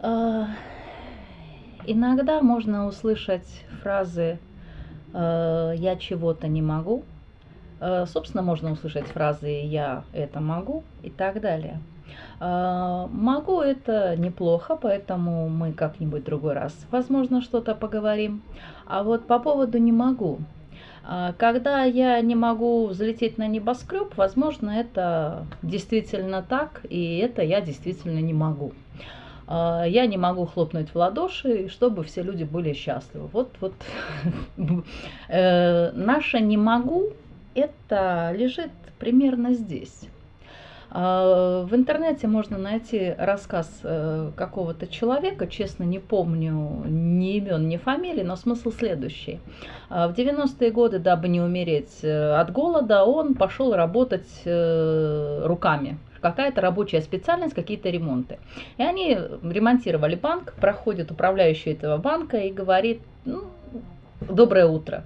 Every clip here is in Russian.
А, иногда можно услышать фразы э, «я чего-то не могу», Э, собственно, можно услышать фразы «я это могу» и так далее. Э, могу это неплохо, поэтому мы как-нибудь другой раз, возможно, что-то поговорим. А вот по поводу «не могу». Э, когда я не могу взлететь на небоскреб, возможно, это действительно так, и это я действительно не могу. Я не могу хлопнуть в ладоши, чтобы все люди были счастливы. Вот, вот. Наше «не могу» это лежит примерно здесь. А, в интернете можно найти рассказ э, какого-то человека, честно не помню ни имен, ни фамилий, но смысл следующий. А, в 90-е годы, дабы не умереть э, от голода, он пошел работать э, руками. Какая-то рабочая специальность, какие-то ремонты. И они ремонтировали банк, проходит управляющий этого банка и говорит, ну, доброе утро.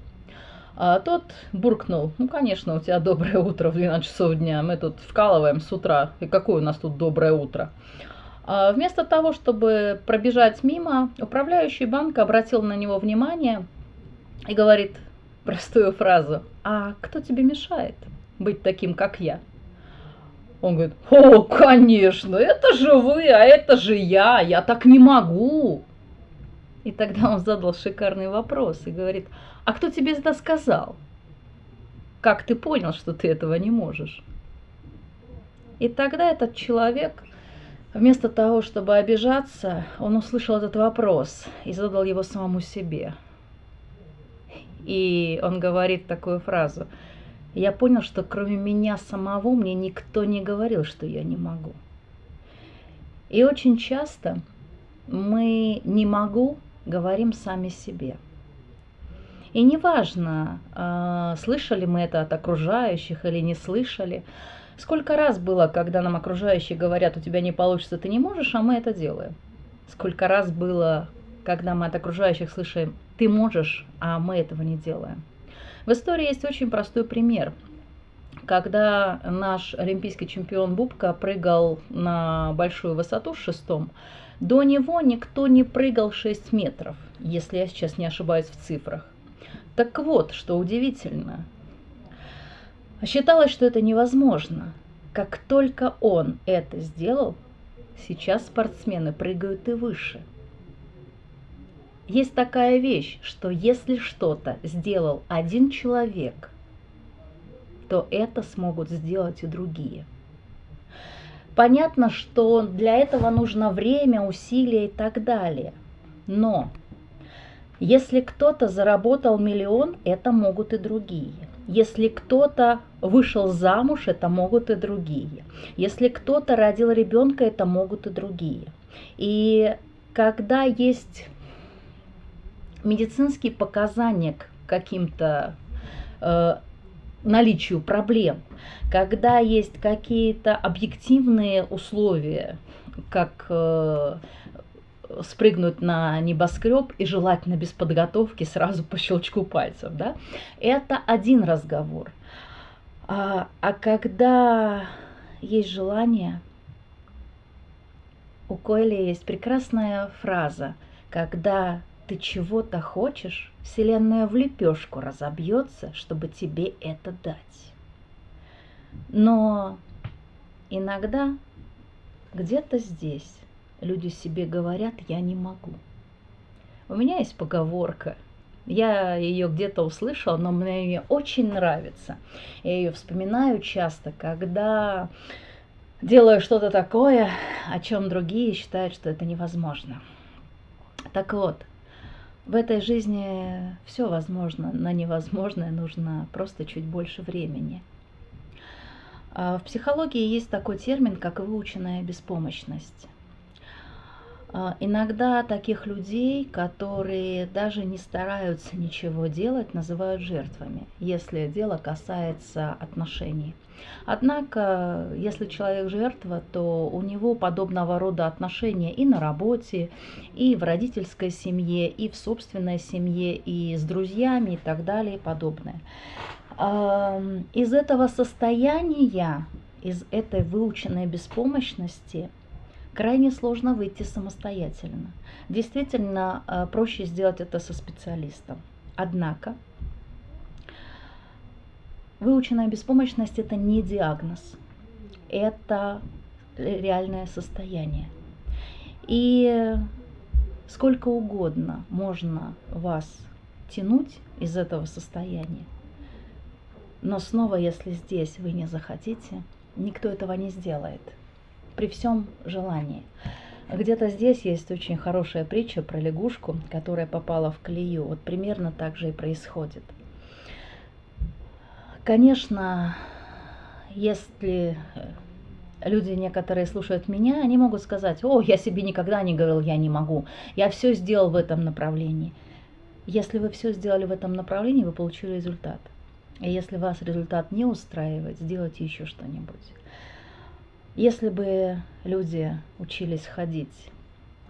А тот буркнул, ну, конечно, у тебя доброе утро в 12 часов дня, мы тут вкалываем с утра, и какое у нас тут доброе утро. А вместо того, чтобы пробежать мимо, управляющий банка обратил на него внимание и говорит простую фразу, а кто тебе мешает быть таким, как я? Он говорит, о, конечно, это же вы, а это же я, я так не могу. И тогда он задал шикарный вопрос и говорит, а кто тебе это сказал? Как ты понял, что ты этого не можешь? И тогда этот человек, вместо того, чтобы обижаться, он услышал этот вопрос и задал его самому себе. И он говорит такую фразу. Я понял, что кроме меня самого мне никто не говорил, что я не могу. И очень часто мы не могу говорим сами себе. И неважно, а, слышали мы это от окружающих или не слышали, сколько раз было, когда нам окружающие говорят, у тебя не получится, ты не можешь, а мы это делаем. Сколько раз было, когда мы от окружающих слышим, ты можешь, а мы этого не делаем. В истории есть очень простой пример. Когда наш олимпийский чемпион Бубка прыгал на большую высоту в шестом, до него никто не прыгал 6 метров, если я сейчас не ошибаюсь в цифрах. Так вот, что удивительно. Считалось, что это невозможно. Как только он это сделал, сейчас спортсмены прыгают и выше. Есть такая вещь, что если что-то сделал один человек, то это смогут сделать и другие – Понятно, что для этого нужно время, усилия и так далее. Но если кто-то заработал миллион, это могут и другие. Если кто-то вышел замуж, это могут и другие. Если кто-то родил ребенка, это могут и другие. И когда есть медицинские показания к каким-то э, наличию проблем, когда есть какие-то объективные условия, как э, спрыгнуть на небоскреб и желательно без подготовки сразу по щелчку пальцев, да, это один разговор. А, а когда есть желание, у Койли есть прекрасная фраза, когда ты чего-то хочешь, Вселенная в лепешку разобьется, чтобы тебе это дать. Но иногда где-то здесь люди себе говорят, я не могу. У меня есть поговорка, я ее где-то услышала, но мне ее очень нравится. Я ее вспоминаю часто, когда делаю что-то такое, о чем другие считают, что это невозможно. Так вот, в этой жизни все возможно, на невозможное нужно просто чуть больше времени. А в психологии есть такой термин, как выученная беспомощность. А, иногда таких людей, которые даже не стараются ничего делать, называют жертвами, если дело касается отношений. Однако, если человек жертва, то у него подобного рода отношения и на работе, и в родительской семье, и в собственной семье, и с друзьями и так далее и подобное. Из этого состояния, из этой выученной беспомощности – крайне сложно выйти самостоятельно. Действительно, э, проще сделать это со специалистом. Однако, выученная беспомощность – это не диагноз, это реальное состояние. И сколько угодно можно вас тянуть из этого состояния, но снова, если здесь вы не захотите, никто этого не сделает при всем желании. Где-то здесь есть очень хорошая притча про лягушку, которая попала в колею. Вот примерно так же и происходит. Конечно, если люди некоторые слушают меня, они могут сказать, о, я себе никогда не говорил, я не могу, я все сделал в этом направлении. Если вы все сделали в этом направлении, вы получили результат. И если вас результат не устраивает, сделайте еще что-нибудь. Если бы люди учились ходить,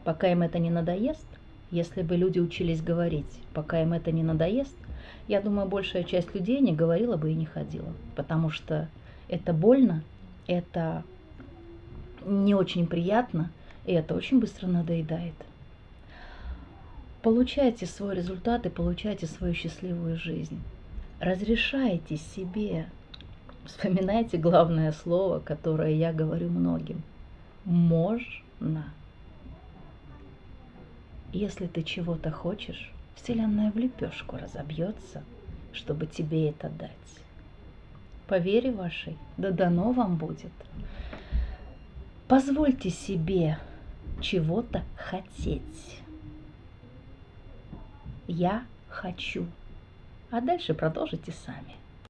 пока им это не надоест, если бы люди учились говорить, пока им это не надоест, я думаю, большая часть людей не говорила бы и не ходила, потому что это больно, это не очень приятно, и это очень быстро надоедает. Получайте свой результат и получайте свою счастливую жизнь. Разрешайте себе Вспоминайте главное слово, которое я говорю многим. Можно. Если ты чего-то хочешь, Вселенная в лепешку разобьется, чтобы тебе это дать. По вере вашей, да дано вам будет. Позвольте себе чего-то хотеть. Я хочу. А дальше продолжите сами.